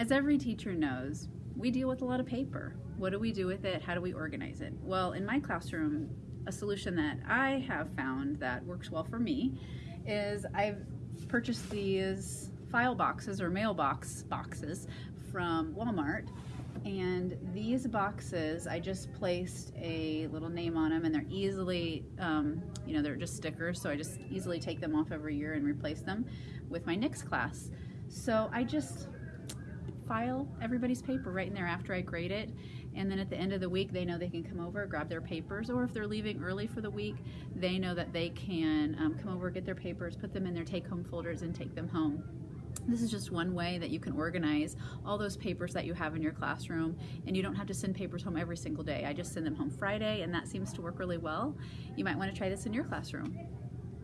As every teacher knows, we deal with a lot of paper. What do we do with it? How do we organize it? Well, in my classroom, a solution that I have found that works well for me is I've purchased these file boxes or mailbox boxes from Walmart and these boxes I just placed a little name on them and they're easily um, you know they're just stickers so I just easily take them off every year and replace them with my next class so I just file everybody's paper right in there after I grade it and then at the end of the week they know they can come over grab their papers or if they're leaving early for the week they know that they can um, come over get their papers put them in their take-home folders and take them home this is just one way that you can organize all those papers that you have in your classroom and you don't have to send papers home every single day. I just send them home Friday and that seems to work really well. You might want to try this in your classroom.